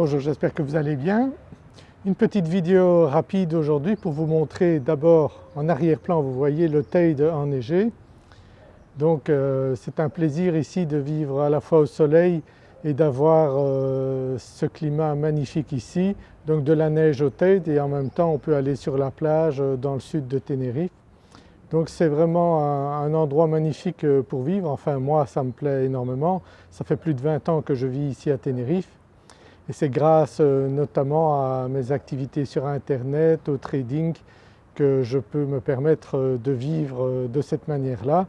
Bonjour, j'espère que vous allez bien. Une petite vidéo rapide aujourd'hui pour vous montrer d'abord en arrière-plan vous voyez le Teide enneigé. Donc euh, c'est un plaisir ici de vivre à la fois au soleil et d'avoir euh, ce climat magnifique ici, donc de la neige au Teide et en même temps on peut aller sur la plage euh, dans le sud de Tenerife. Donc c'est vraiment un, endroit magnifique pour vivre, enfin moi ça me plaît énormément. Ça fait plus de 20 ans que je vis ici à Tenerife et c'est grâce euh, notamment à mes activités sur internet, au trading que je peux me permettre euh, de vivre euh, de cette manière-là.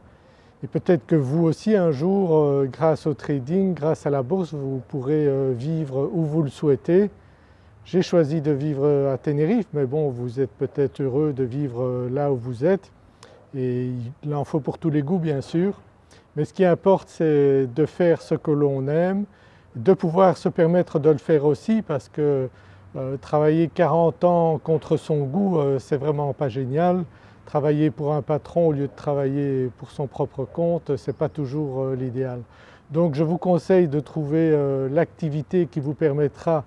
Et peut-être que vous aussi un jour, grâce au trading, grâce à la bourse, vous pourrez vivre où vous le souhaitez. J'ai choisi de vivre à Tenerife mais bon vous êtes peut-être heureux de vivre là où vous êtes et il en faut pour tous les goûts bien sûr. Mais ce qui importe c'est de faire ce que l'on aime, de pouvoir se permettre de le faire aussi parce que euh, travailler 40 ans contre son goût euh, c'est vraiment pas génial. Travailler pour un patron au lieu de travailler pour son propre compte ce n'est pas toujours euh, l'idéal. Donc je vous conseille de trouver l'activité qui vous permettra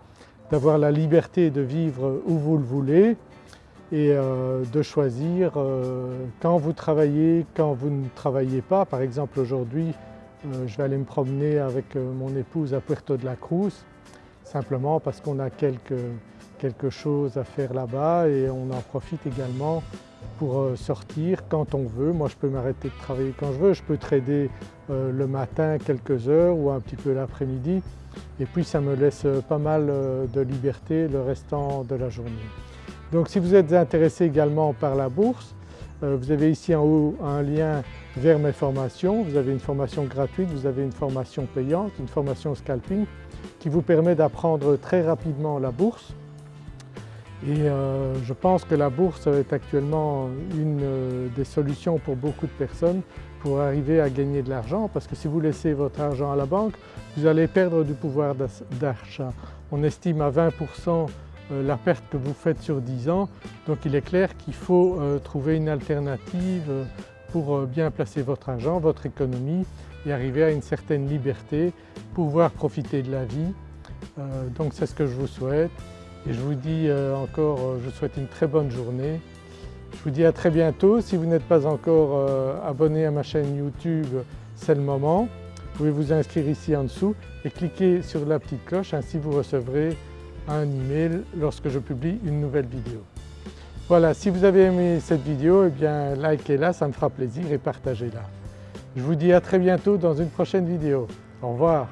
d'avoir la liberté de vivre où vous le voulez et de choisir quand vous travaillez, quand vous ne travaillez pas. Par exemple aujourd'hui euh, je vais aller me promener avec euh, mon épouse à Puerto de la Cruz simplement parce qu'on a quelque, quelque chose à faire là-bas et on en profite également pour euh, sortir quand on veut. Moi je peux m'arrêter de travailler quand je veux, je peux trader le matin quelques heures ou un petit peu l'après-midi et puis ça me laisse pas mal de liberté le restant de la journée. Donc si vous êtes intéressé également par la bourse, vous avez ici en haut un lien vers mes formations. Vous avez une formation gratuite, vous avez une formation payante, une formation scalping qui vous permet d'apprendre très rapidement la bourse. Et euh, je pense que la bourse est actuellement une euh, des solutions pour beaucoup de personnes pour arriver à gagner de l'argent parce que si vous laissez votre argent à la banque, vous allez perdre du pouvoir d'achat. On estime à 20% euh, la perte que vous faites sur 10 ans, donc il est clair qu'il faut trouver une alternative pour euh, bien placer votre argent, votre économie et arriver à une certaine liberté, pouvoir profiter de la vie. Euh, donc c'est ce que je vous souhaite et je vous dis euh, encore, je souhaite une très bonne journée. Je vous dis à très bientôt. Si vous n'êtes pas encore abonné à ma chaîne YouTube, c'est le moment. Vous pouvez vous inscrire ici en dessous et cliquer sur la petite cloche, ainsi vous recevrez un email lorsque je publie une nouvelle vidéo. Voilà, si vous avez aimé cette vidéo, eh bien likez-la, ça me fera plaisir et partagez-la. Je vous dis à très bientôt dans une prochaine vidéo. Au revoir.